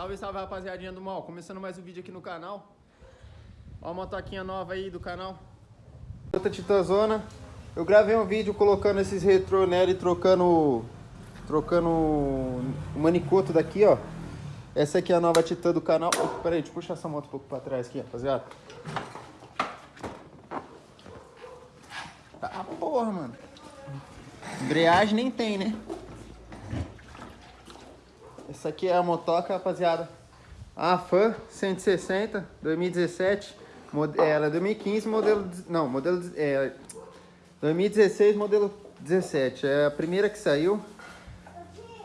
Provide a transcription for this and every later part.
Salve, salve rapaziadinha do mal, começando mais um vídeo aqui no canal. Ó a motoquinha nova aí do canal. Outra Titãzona. Eu gravei um vídeo colocando esses retrô nela e trocando Trocando o manicoto daqui, ó. Essa aqui é a nova Titã do canal. Oh, aí, deixa eu puxar essa moto um pouco pra trás aqui, rapaziada. Tá porra, mano. Embreagem nem tem, né? Essa aqui é a motoca, rapaziada. A Fan 160, 2017. Ela é 2015, modelo... Não, modelo... É, 2016, modelo 17. É a primeira que saiu.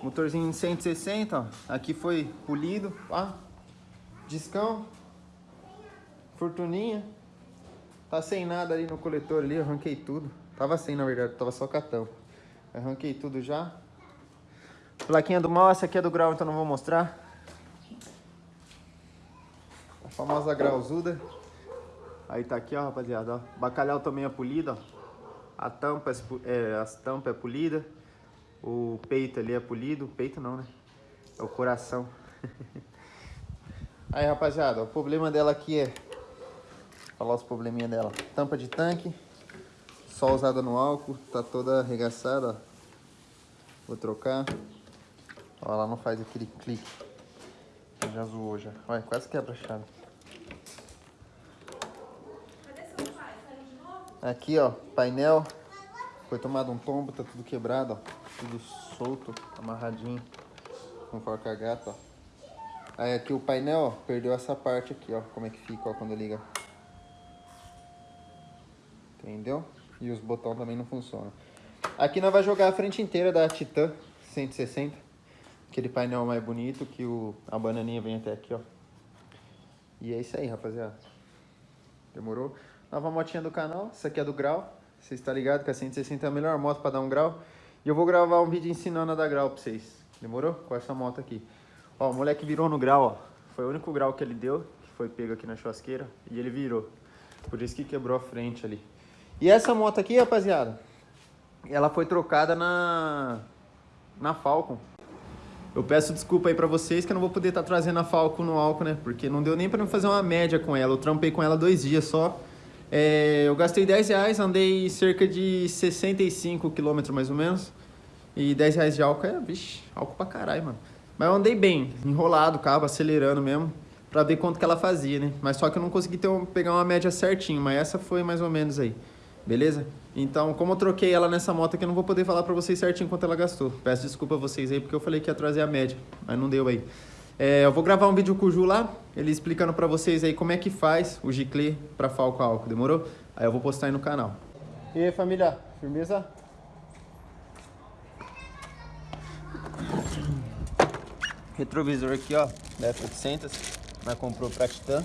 Motorzinho 160, ó. Aqui foi polido, ó. Discão. Fortuninha. Tá sem nada ali no coletor ali, arranquei tudo. Tava sem, na verdade, tava só catão. Arranquei tudo já. Plaquinha do mal, essa aqui é do grau, então não vou mostrar. A famosa grauzuda. Aí tá aqui, ó, rapaziada, ó. Bacalhau também é polido, ó. A tampa é, é, as tampa é polida. O peito ali é polido. O peito não, né? É o coração. Aí, rapaziada, o problema dela aqui é... Vou falar os probleminha dela. Tampa de tanque. Só usada no álcool. Tá toda arregaçada, ó. Vou trocar. Ela não faz aquele clique. Já zoou já. Olha, quase quebra a chave. Aqui, ó, painel. Foi tomado um tombo, tá tudo quebrado, ó. Tudo solto, amarradinho. Com forca gata, ó. Aí aqui o painel, ó, perdeu essa parte aqui, ó. Como é que fica, ó, quando liga. Entendeu? E os botões também não funcionam. Aqui nós vamos jogar a frente inteira da Titan 160. Aquele painel mais bonito que o, a bananinha vem até aqui, ó. E é isso aí, rapaziada. Demorou? Nova motinha do canal. Essa aqui é do grau. Você está ligado que a 160 é a melhor moto para dar um grau. E eu vou gravar um vídeo ensinando a dar grau para vocês. Demorou? Com essa moto aqui. Ó, o moleque virou no grau, ó. Foi o único grau que ele deu, que foi pego aqui na churrasqueira. E ele virou. Por isso que quebrou a frente ali. E essa moto aqui, rapaziada, ela foi trocada na, na Falcon. Eu peço desculpa aí pra vocês que eu não vou poder estar tá trazendo a Falco no álcool, né? Porque não deu nem pra eu fazer uma média com ela. Eu trampei com ela dois dias só. É, eu gastei 10 reais, andei cerca de 65 quilômetros mais ou menos. E 10 reais de álcool é, vixe, álcool pra caralho, mano. Mas eu andei bem, enrolado o carro, acelerando mesmo, pra ver quanto que ela fazia, né? Mas só que eu não consegui ter um, pegar uma média certinho, mas essa foi mais ou menos aí. Beleza? Então, como eu troquei ela nessa moto aqui, eu não vou poder falar pra vocês certinho quanto ela gastou. Peço desculpa a vocês aí, porque eu falei que ia trazer a média, mas não deu aí. É, eu vou gravar um vídeo com o Ju lá, ele explicando pra vocês aí como é que faz o giclê pra Falco álcool, demorou? Aí eu vou postar aí no canal. E aí, família, firmeza? Retrovisor aqui, ó, da F800, nós comprou pra Titan.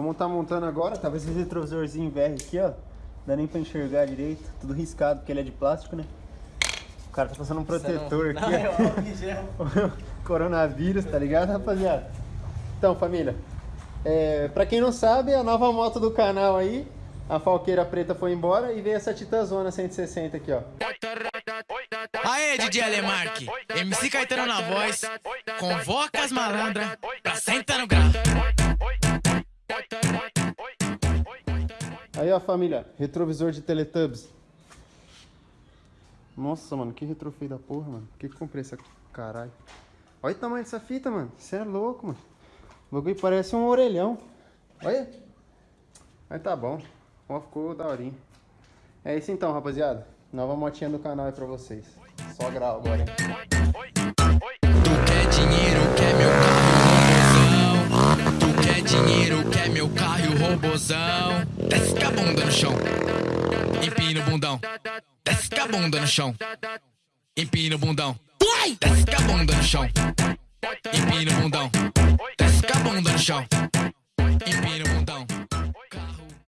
Vamos estar tá montando agora, tava esse retrovisorzinho VR aqui, ó. Dá nem pra enxergar direito, tudo riscado, porque ele é de plástico, né? O cara tá passando um protetor não, aqui. Não, é Coronavírus, tá ligado, rapaziada? Então, família, é, pra quem não sabe, a nova moto do canal aí, a Falqueira Preta foi embora e veio essa Titazona 160 aqui, ó. Aê, DJ Alemarque, MC Caetano na voz, convoca as malandras pra sentar no grau. Aí, ó, família, retrovisor de Teletubbies. Nossa, mano, que retro feio da porra, mano. Por que que comprei essa caralho? Olha o tamanho dessa fita, mano. Você é louco, mano. O bagulho parece um orelhão. Olha. Mas tá bom. Ó, ficou daorinho. É isso então, rapaziada. Nova motinha do canal aí pra vocês. Só grau agora? Robozão. Desce com a bunda no chão. Empina o bundão. Desce com a bunda no chão. Empina o bundão. Desce com a bunda no chão. Empina o bundão. Desce com a bunda no chão. Empina o bundão.